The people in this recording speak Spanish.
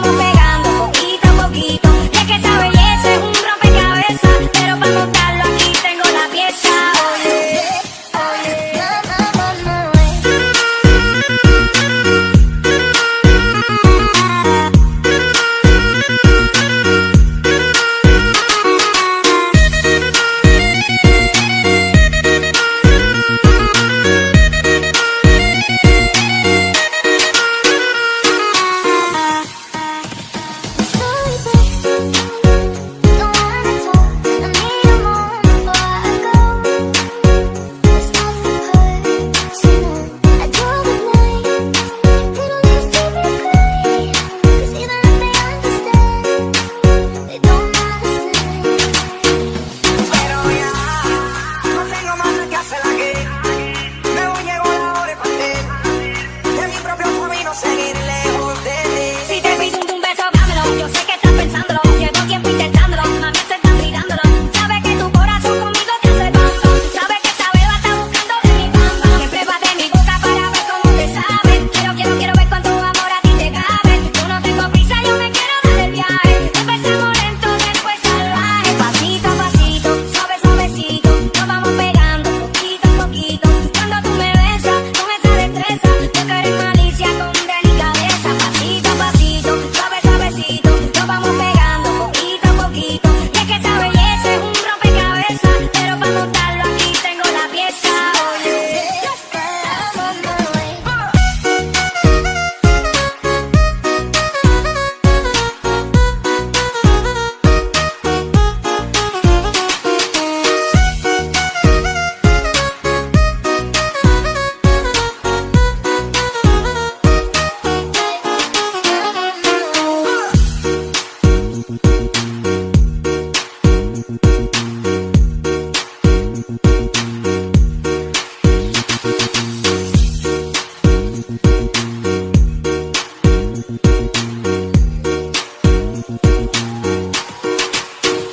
vamos.